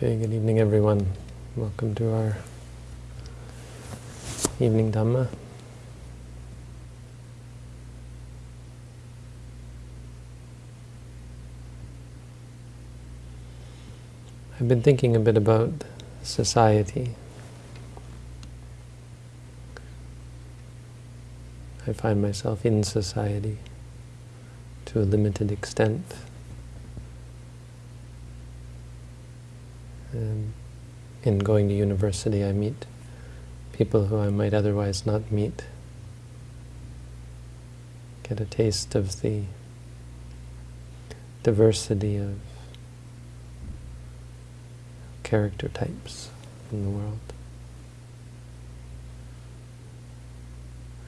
Okay, good evening everyone. Welcome to our evening Dhamma. I've been thinking a bit about society. I find myself in society to a limited extent. Um, in going to university, I meet people who I might otherwise not meet. Get a taste of the diversity of character types in the world.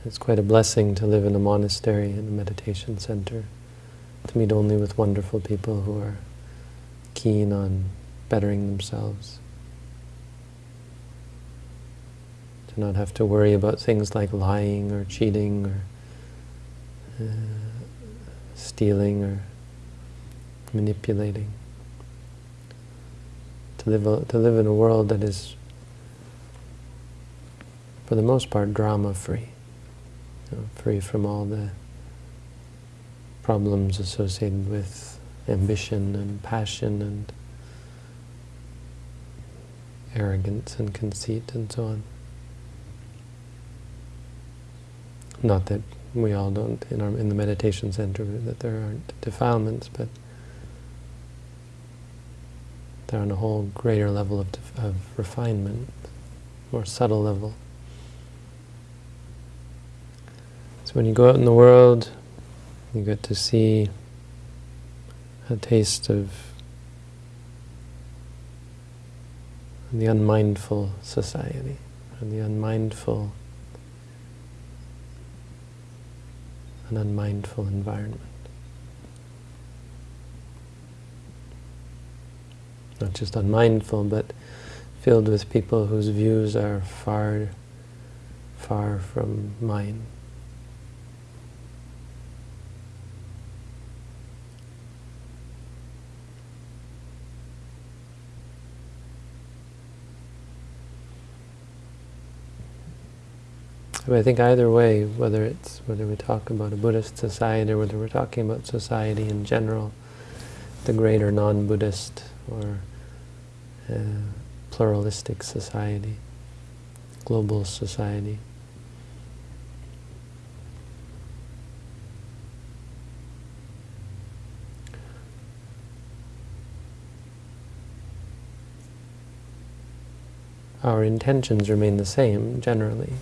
It's quite a blessing to live in a monastery, in a meditation center, to meet only with wonderful people who are keen on bettering themselves. To not have to worry about things like lying or cheating or uh, stealing or manipulating. To live, a, to live in a world that is, for the most part, drama-free. You know, free from all the problems associated with ambition and passion and arrogance and conceit and so on. Not that we all don't, in, our, in the meditation center, that there aren't defilements, but they're on a whole greater level of, of refinement, more subtle level. So when you go out in the world, you get to see a taste of the unmindful society, and the unmindful, an unmindful environment. Not just unmindful, but filled with people whose views are far, far from mine. But I think either way, whether it's whether we talk about a Buddhist society or whether we're talking about society in general, the greater non-Buddhist or uh, pluralistic society, global society. Our intentions remain the same, generally.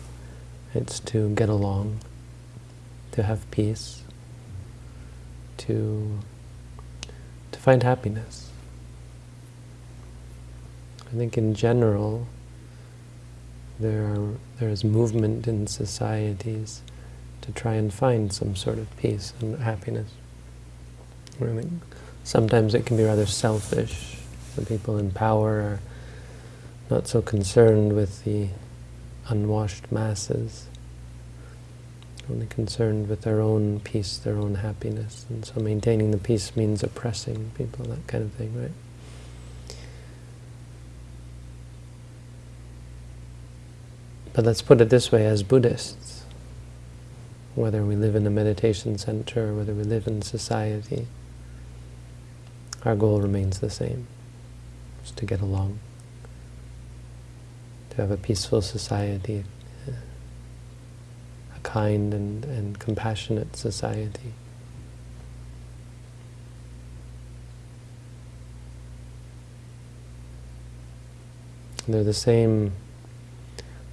It's to get along, to have peace, to, to find happiness. I think in general, there there is movement in societies to try and find some sort of peace and happiness. I think sometimes it can be rather selfish. The people in power are not so concerned with the unwashed masses, only concerned with their own peace, their own happiness. And so maintaining the peace means oppressing people, that kind of thing, right? But let's put it this way, as Buddhists, whether we live in a meditation center or whether we live in society, our goal remains the same, is to get along to have a peaceful society, a kind and, and compassionate society. They're the same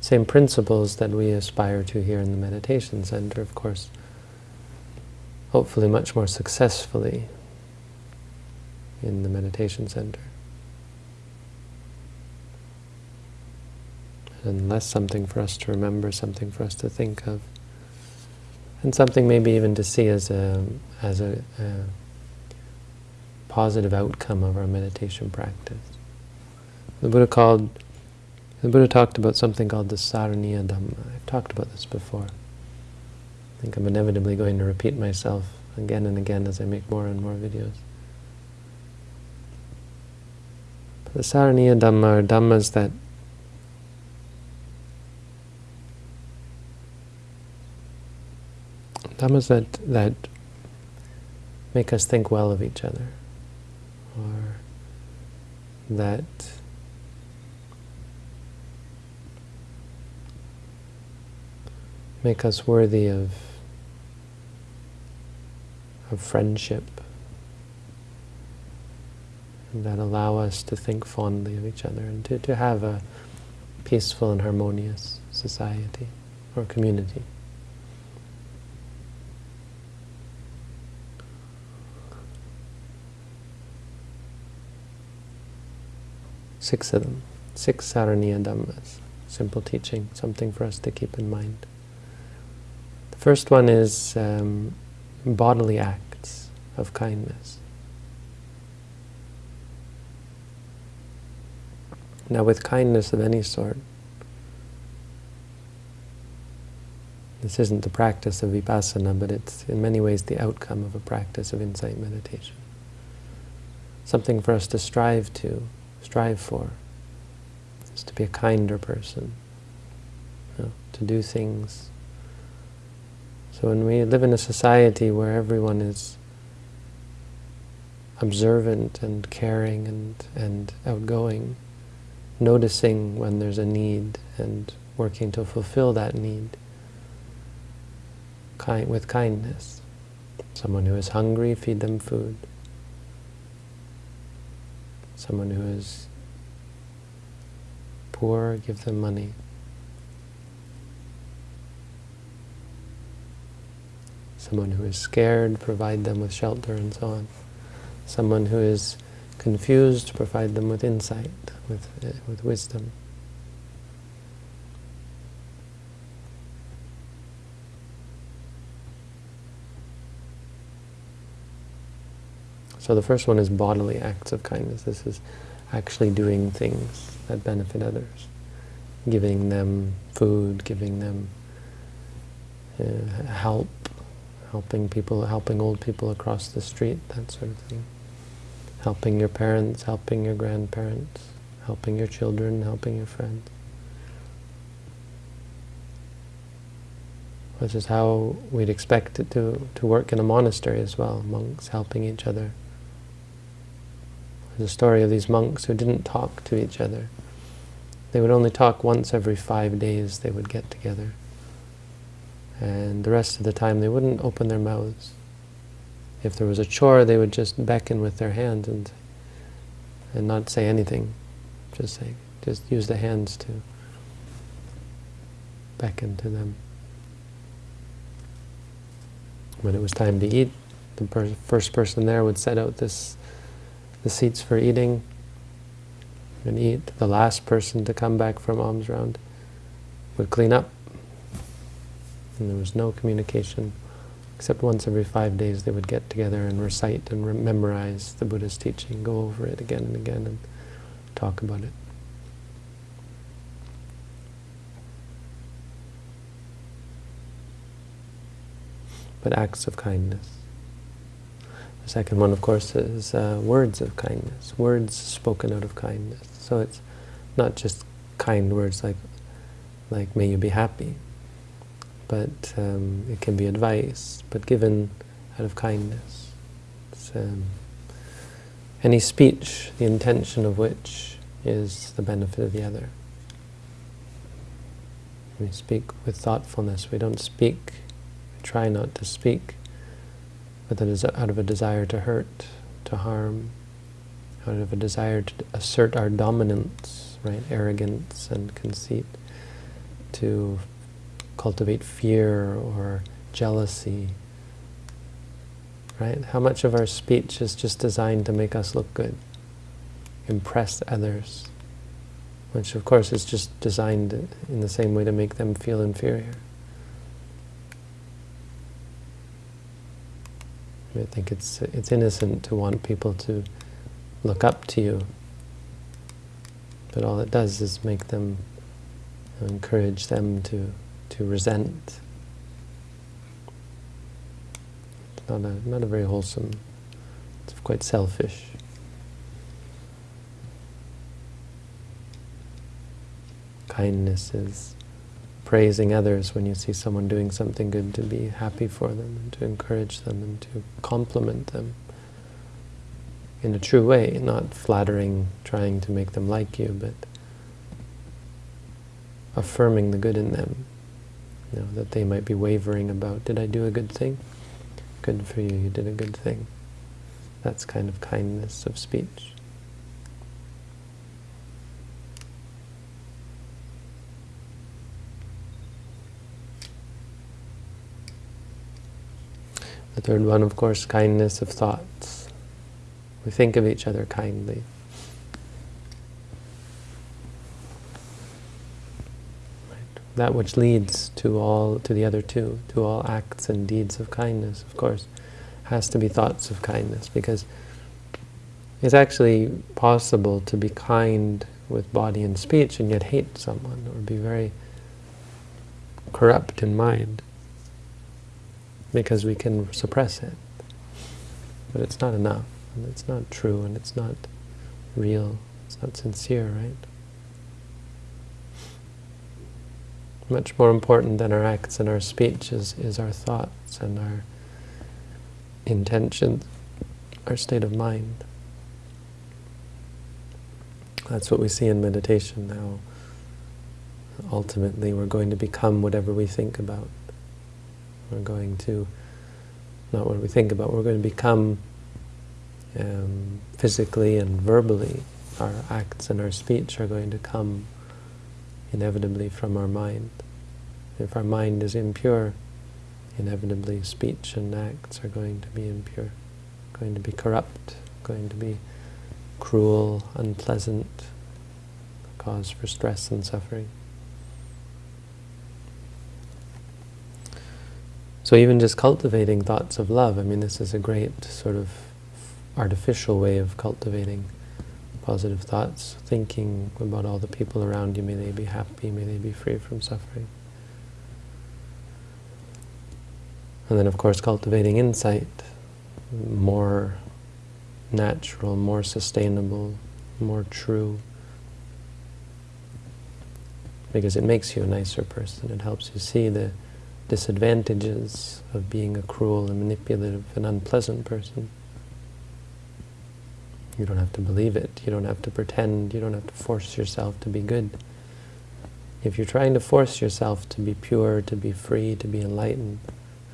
same principles that we aspire to here in the meditation center, of course, hopefully much more successfully in the meditation center. And less something for us to remember, something for us to think of, and something maybe even to see as a as a, a positive outcome of our meditation practice. The Buddha called the Buddha talked about something called the Saraniya Dhamma. I've talked about this before. I think I'm inevitably going to repeat myself again and again as I make more and more videos. The Saraniya Dhamma are Dhammas that Dhammas that, that make us think well of each other, or that make us worthy of, of friendship, and that allow us to think fondly of each other and to, to have a peaceful and harmonious society or community. Six of them. Six Saraniya Dhammas. Simple teaching, something for us to keep in mind. The first one is um, bodily acts of kindness. Now with kindness of any sort, this isn't the practice of vipassana, but it's in many ways the outcome of a practice of insight meditation. Something for us to strive to, strive for is to be a kinder person, you know, to do things. So when we live in a society where everyone is observant and caring and, and outgoing, noticing when there's a need and working to fulfill that need kind, with kindness. Someone who is hungry, feed them food someone who is poor, give them money. Someone who is scared, provide them with shelter and so on. Someone who is confused, provide them with insight, with, uh, with wisdom. So the first one is bodily acts of kindness. This is actually doing things that benefit others. Giving them food, giving them uh, help, helping people, helping old people across the street, that sort of thing. Helping your parents, helping your grandparents, helping your children, helping your friends. Which is how we'd expect it to, to work in a monastery as well, monks helping each other. A story of these monks who didn't talk to each other. They would only talk once every five days they would get together. And the rest of the time they wouldn't open their mouths. If there was a chore, they would just beckon with their hands and and not say anything. Just say, just use the hands to beckon to them. When it was time to eat, the per first person there would set out this the seats for eating and eat. The last person to come back from alms round would clean up. And there was no communication, except once every five days they would get together and recite and memorize the Buddha's teaching, go over it again and again and talk about it. But acts of kindness. The second one, of course, is uh, words of kindness, words spoken out of kindness. So it's not just kind words like, like may you be happy, but um, it can be advice, but given out of kindness. Um, any speech, the intention of which is the benefit of the other. We speak with thoughtfulness. We don't speak, we try not to speak but out of a desire to hurt, to harm, out of a desire to assert our dominance, right, arrogance and conceit, to cultivate fear or jealousy, right? How much of our speech is just designed to make us look good, impress others, which of course is just designed in the same way to make them feel inferior. I think it's it's innocent to want people to look up to you, but all it does is make them encourage them to to resent. It's not a not a very wholesome. It's quite selfish. Kindness is praising others when you see someone doing something good, to be happy for them, and to encourage them, and to compliment them in a true way, not flattering, trying to make them like you, but affirming the good in them, you know, that they might be wavering about, did I do a good thing? Good for you, you did a good thing. That's kind of kindness of speech. The third one, of course, kindness of thoughts. We think of each other kindly. that which leads to all to the other two, to all acts and deeds of kindness, of course, has to be thoughts of kindness, because it's actually possible to be kind with body and speech and yet hate someone, or be very corrupt in mind, because we can suppress it. But it's not enough, and it's not true, and it's not real, it's not sincere, right? Much more important than our acts and our speech is, is our thoughts and our intentions, our state of mind. That's what we see in meditation now. Ultimately, we're going to become whatever we think about. We're going to, not what we think about, we're going to become um, physically and verbally. Our acts and our speech are going to come inevitably from our mind. If our mind is impure, inevitably speech and acts are going to be impure, going to be corrupt, going to be cruel, unpleasant, cause for stress and suffering. So even just cultivating thoughts of love, I mean this is a great sort of artificial way of cultivating positive thoughts, thinking about all the people around you, may they be happy, may they be free from suffering. And then of course cultivating insight, more natural, more sustainable, more true. Because it makes you a nicer person. It helps you see the disadvantages of being a cruel and manipulative and unpleasant person. You don't have to believe it. You don't have to pretend. You don't have to force yourself to be good. If you're trying to force yourself to be pure, to be free, to be enlightened,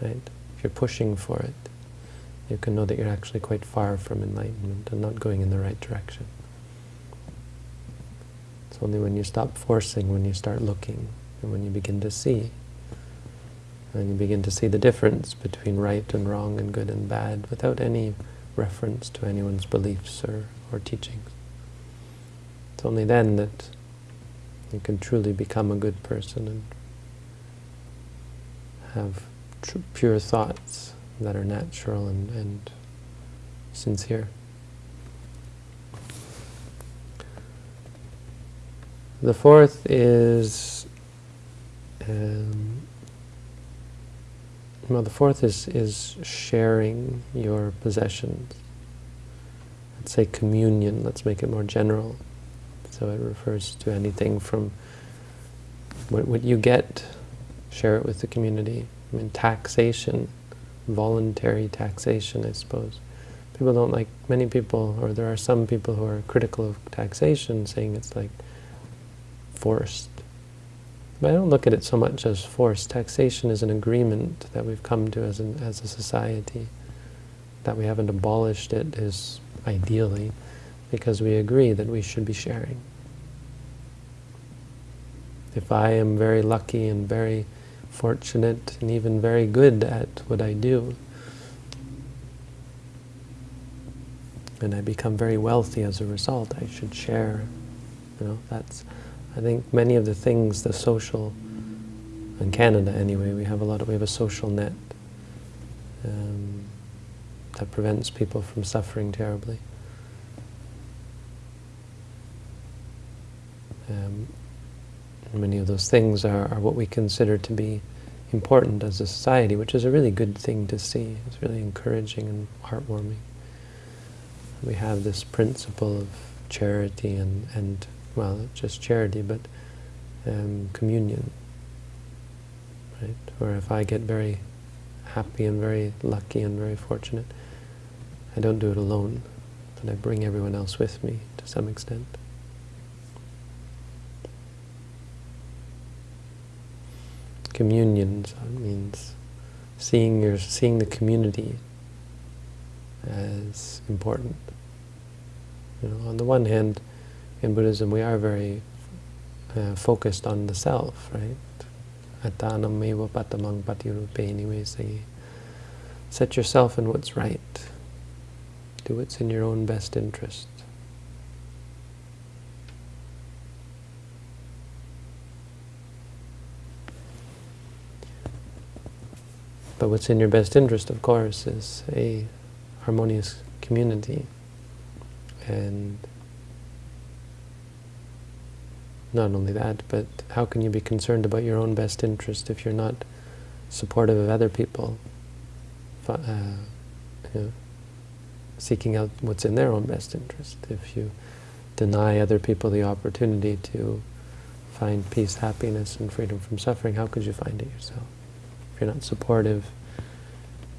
right? If you're pushing for it, you can know that you're actually quite far from enlightenment and not going in the right direction. It's only when you stop forcing, when you start looking, and when you begin to see, and you begin to see the difference between right and wrong and good and bad without any reference to anyone's beliefs or, or teachings. It's only then that you can truly become a good person and have pure thoughts that are natural and, and sincere. The fourth is um, well, the fourth is, is sharing your possessions. Let's say communion, let's make it more general. So it refers to anything from what, what you get, share it with the community. I mean, taxation, voluntary taxation, I suppose. People don't like, many people, or there are some people who are critical of taxation, saying it's like forced. But I don't look at it so much as force. Taxation is an agreement that we've come to as, an, as a society. That we haven't abolished it is ideally because we agree that we should be sharing. If I am very lucky and very fortunate and even very good at what I do, and I become very wealthy as a result, I should share. You know, that's I think many of the things, the social, in Canada anyway, we have a lot of, we have a social net um, that prevents people from suffering terribly. Um, many of those things are, are what we consider to be important as a society, which is a really good thing to see. It's really encouraging and heartwarming. We have this principle of charity and, and well, just charity, but um, communion. Right? Or if I get very happy and very lucky and very fortunate, I don't do it alone, but I bring everyone else with me to some extent. Communion means seeing your seeing the community as important. You know, on the one hand, in Buddhism we are very uh, focused on the self, right? Patamang patirupe Set yourself in what's right. Do what's in your own best interest. But what's in your best interest, of course, is a harmonious community. And not only that, but how can you be concerned about your own best interest if you're not supportive of other people, uh, you know, seeking out what's in their own best interest? If you deny other people the opportunity to find peace, happiness, and freedom from suffering, how could you find it yourself? If you're not supportive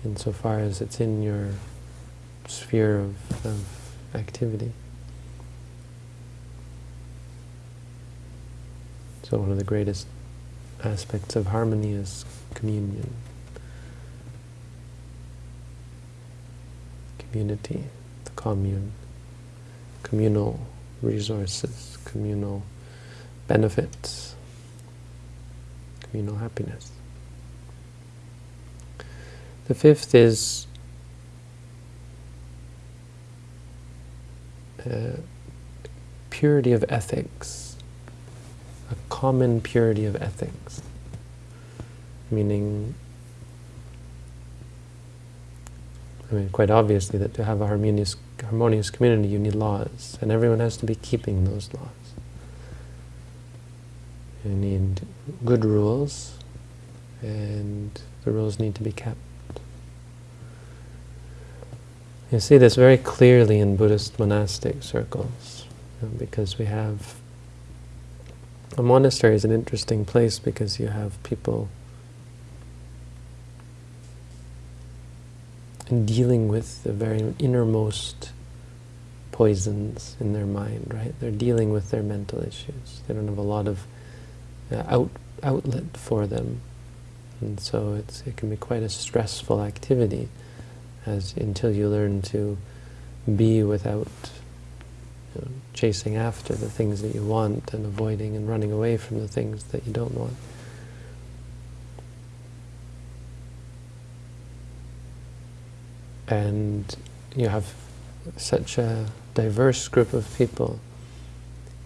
insofar as it's in your sphere of, of activity. So one of the greatest aspects of harmony is communion. Community, the commune, communal resources, communal benefits, communal happiness. The fifth is uh, purity of ethics, common purity of ethics, meaning, I mean, quite obviously that to have a harmonious, harmonious community you need laws, and everyone has to be keeping those laws. You need good rules, and the rules need to be kept. You see this very clearly in Buddhist monastic circles, you know, because we have... A monastery is an interesting place because you have people dealing with the very innermost poisons in their mind, right? They're dealing with their mental issues. They don't have a lot of uh, out, outlet for them. And so it's, it can be quite a stressful activity as until you learn to be without you know, chasing after the things that you want and avoiding and running away from the things that you don't want. And you have such a diverse group of people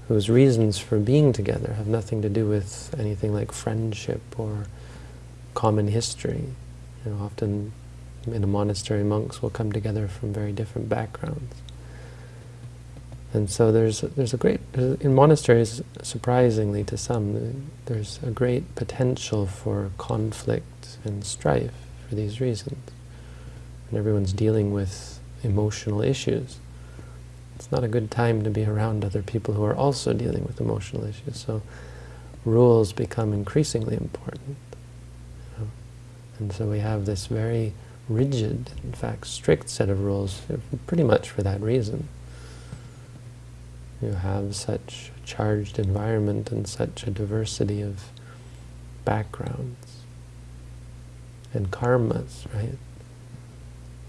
whose reasons for being together have nothing to do with anything like friendship or common history. You know, often in a monastery, monks will come together from very different backgrounds. And so there's there's a great in monasteries, surprisingly to some, there's a great potential for conflict and strife for these reasons. And everyone's dealing with emotional issues. It's not a good time to be around other people who are also dealing with emotional issues. So rules become increasingly important. You know? And so we have this very rigid, in fact strict set of rules pretty much for that reason. You have such a charged environment and such a diversity of backgrounds and karmas, right?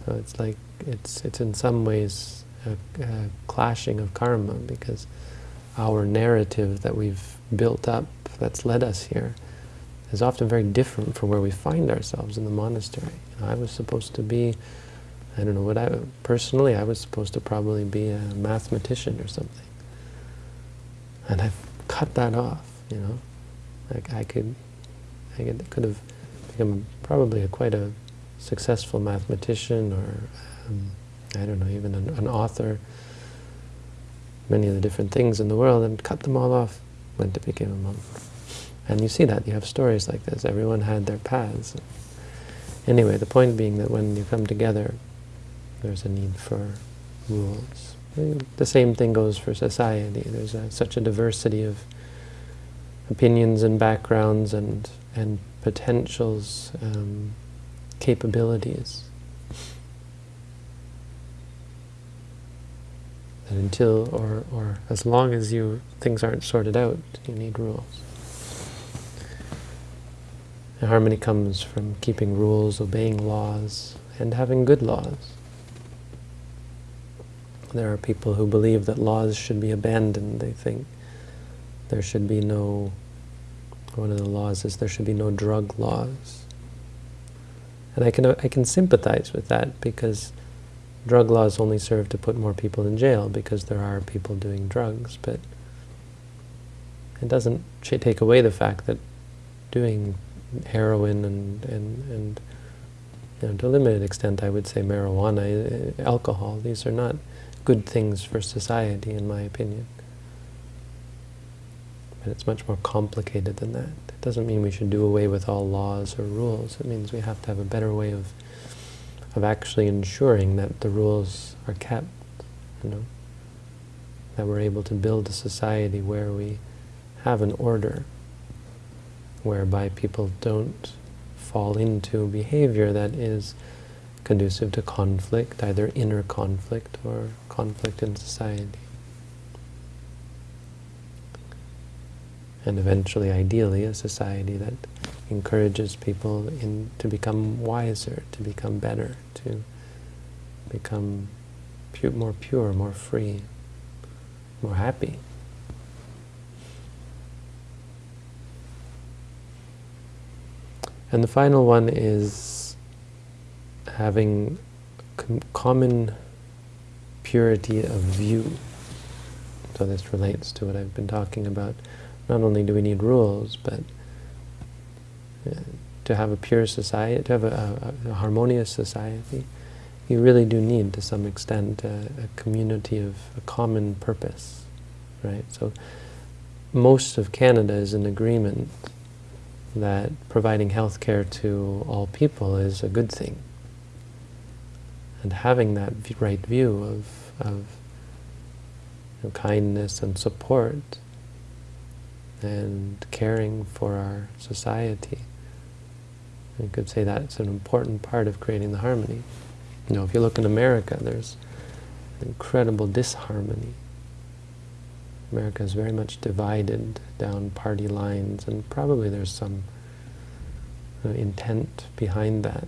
So it's like, it's, it's in some ways a, a clashing of karma because our narrative that we've built up that's led us here is often very different from where we find ourselves in the monastery. You know, I was supposed to be, I don't know what I, personally I was supposed to probably be a mathematician or something. And I've cut that off, you know. Like I could, I could, could have become probably a, quite a successful mathematician or, um, I don't know, even an, an author, many of the different things in the world, and cut them all off, went to become a monk. And you see that, you have stories like this. Everyone had their paths. Anyway, the point being that when you come together, there's a need for rules. The same thing goes for society. There's a, such a diversity of opinions and backgrounds and, and potentials, um, capabilities. And until, or, or as long as you things aren't sorted out, you need rules. And harmony comes from keeping rules, obeying laws, and having good laws. There are people who believe that laws should be abandoned. They think there should be no, one of the laws is there should be no drug laws. And I can, I can sympathize with that because drug laws only serve to put more people in jail because there are people doing drugs, but it doesn't take away the fact that doing heroin and, and, and you know, to a limited extent I would say marijuana, eh, alcohol, these are not good things for society in my opinion. But it's much more complicated than that. It doesn't mean we should do away with all laws or rules. It means we have to have a better way of of actually ensuring that the rules are kept, you know, that we're able to build a society where we have an order, whereby people don't fall into behavior that is conducive to conflict, either inner conflict or conflict in society. And eventually, ideally, a society that encourages people in, to become wiser, to become better, to become pu more pure, more free, more happy. And the final one is having common purity of view. So this relates to what I've been talking about. Not only do we need rules, but uh, to have a pure society, to have a, a, a, harmonious society, you really do need, to some extent, a, a community of a common purpose, right? So most of Canada is in agreement that providing health care to all people is a good thing. And having that right view of, of you know, kindness and support and caring for our society you could say that's an important part of creating the harmony. You know, if you look in America, there's incredible disharmony. America is very much divided down party lines, and probably there's some uh, intent behind that.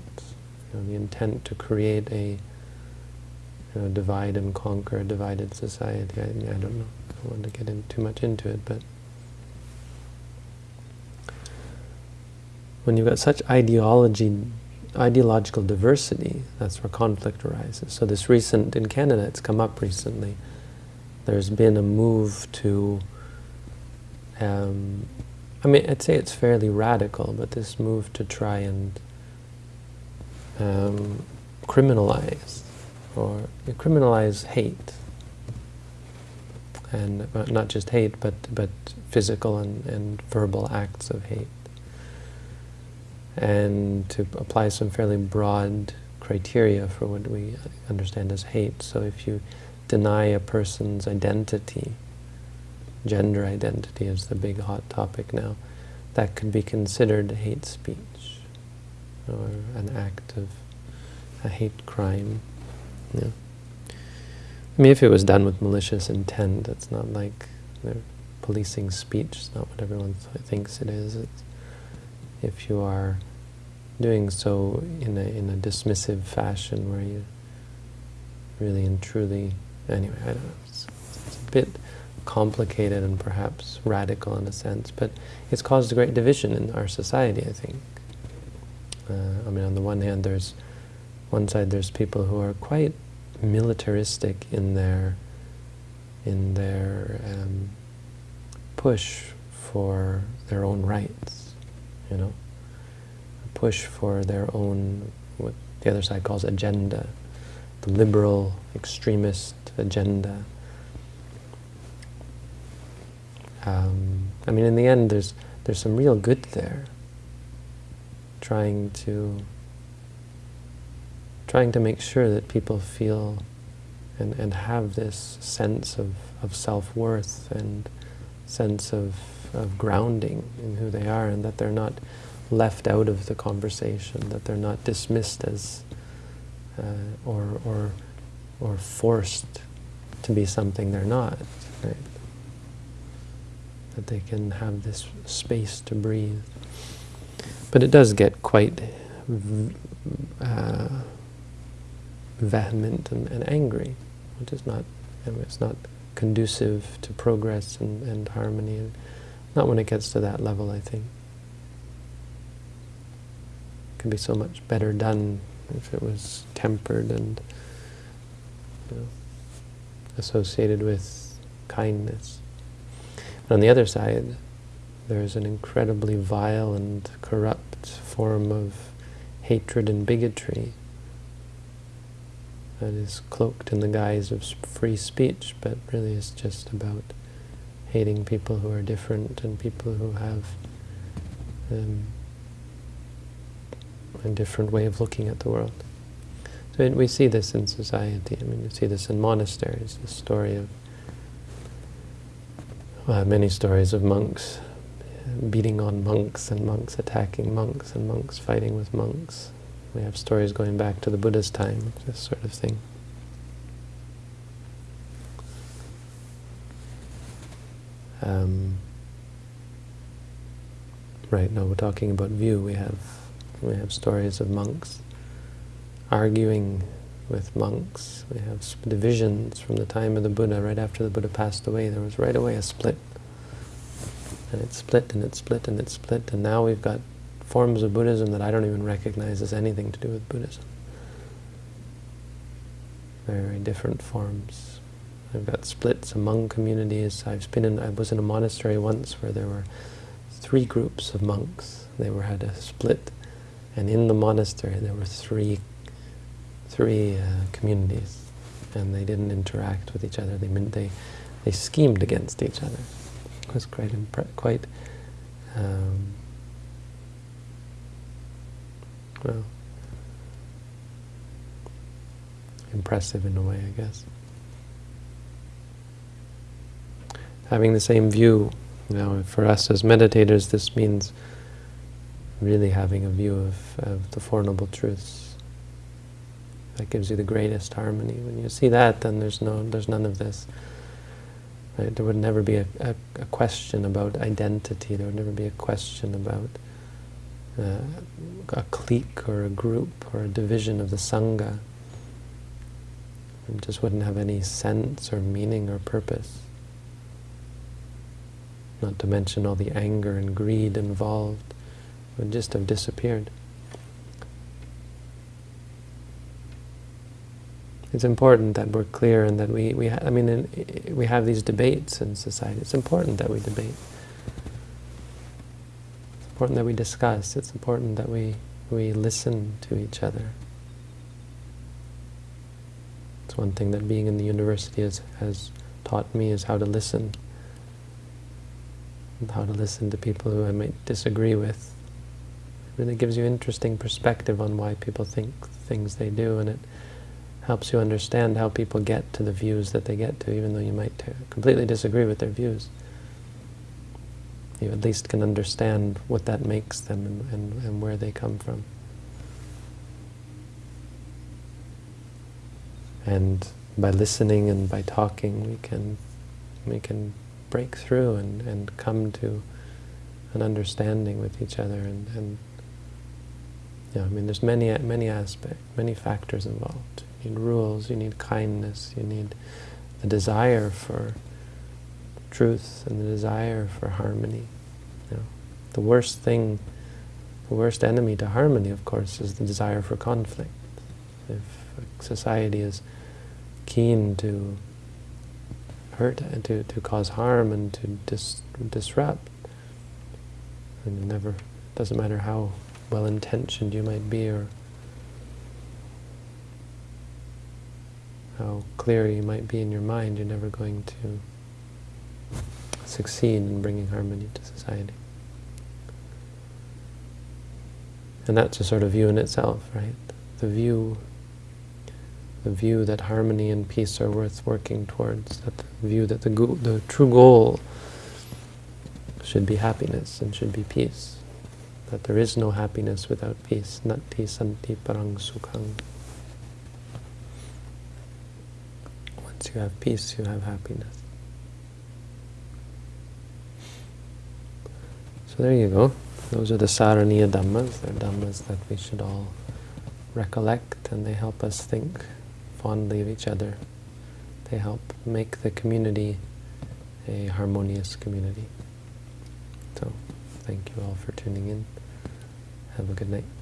You know, the intent to create a you know, divide and conquer, a divided society. I, I don't know. I don't want to get in too much into it, but when you've got such ideology, ideological diversity, that's where conflict arises. So this recent, in Canada, it's come up recently, there's been a move to, um, I mean, I'd say it's fairly radical, but this move to try and um, criminalize, or criminalize hate. And not just hate, but, but physical and, and verbal acts of hate and to apply some fairly broad criteria for what we understand as hate. So if you deny a person's identity, gender identity is the big hot topic now, that could be considered hate speech or an act of a hate crime. Yeah. I mean, if it was done with malicious intent, it's not like they're policing speech. It's not what everyone th thinks it is. It's if you are doing so in a, in a dismissive fashion where you really and truly, anyway, I don't know, it's, it's a bit complicated and perhaps radical in a sense, but it's caused a great division in our society, I think. Uh, I mean, on the one hand, there's one side there's people who are quite militaristic in their in their um, push for their own rights, you know push for their own, what the other side calls agenda, the liberal, extremist agenda. Um, I mean, in the end, there's there's some real good there. Trying to trying to make sure that people feel and, and have this sense of, of self-worth and sense of of grounding in who they are and that they're not left out of the conversation, that they're not dismissed as uh, or, or, or forced to be something they're not, right? That they can have this space to breathe. But it does get quite uh, vehement and, and, angry, which is not, you know, it's not conducive to progress and, and harmony, and not when it gets to that level, I think. It could be so much better done if it was tempered and you know, associated with kindness. But on the other side, there is an incredibly vile and corrupt form of hatred and bigotry that is cloaked in the guise of free speech, but really is just about hating people who are different and people who have um, a different way of looking at the world. So we see this in society. I mean, we see this in monasteries, the story of well, many stories of monks beating on monks and monks attacking monks and monks fighting with monks. We have stories going back to the Buddha's time, this sort of thing. Um, right now we're talking about view. We have we have stories of monks arguing with monks. We have divisions from the time of the Buddha. Right after the Buddha passed away, there was right away a split. And it split and it split and it split. And now we've got forms of Buddhism that I don't even recognize as anything to do with Buddhism. Very different forms. I've got splits among communities. I've been in, I was in a monastery once where there were three groups of monks. They were had a split and in the monastery there were three, three uh, communities, and they didn't interact with each other. They they they schemed against each other. Was quite quite um, well impressive in a way, I guess. Having the same view, know, for us as meditators, this means really having a view of, of the Four Noble Truths. That gives you the greatest harmony. When you see that, then there's no, there's none of this. Right? There would never be a, a, a, question about identity. There would never be a question about uh, a clique or a group or a division of the Sangha. It just wouldn't have any sense or meaning or purpose. Not to mention all the anger and greed involved it would just have disappeared. It's important that we're clear and that we, we I mean, in, we have these debates in society. It's important that we debate. It's important that we discuss. It's important that we, we listen to each other. It's one thing that being in the university has, has taught me is how to listen. How to listen to people who I might disagree with It really gives you interesting perspective on why people think things they do, and it helps you understand how people get to the views that they get to, even though you might completely disagree with their views. You at least can understand what that makes them and, and, and where they come from. And by listening and by talking, we can we can break through and, and come to an understanding with each other and, and yeah, I mean, there's many many aspects, many factors involved. You need rules, you need kindness, you need the desire for truth and the desire for harmony. You know, the worst thing, the worst enemy to harmony, of course, is the desire for conflict. If society is keen to hurt, and to, to cause harm and to dis disrupt, and never, doesn't matter how well-intentioned you might be or how clear you might be in your mind, you're never going to succeed in bringing harmony to society. And that's a sort of view in itself, right? The view, the view that harmony and peace are worth working towards, that the view that the, the true goal should be happiness and should be peace. That there is no happiness without peace. Nati santi parang sukhang. You have peace, you have happiness. So there you go. Those are the Saraniya Dhammas. They're Dhammas that we should all recollect and they help us think fondly of each other. They help make the community a harmonious community. So, thank you all for tuning in. Have a good night.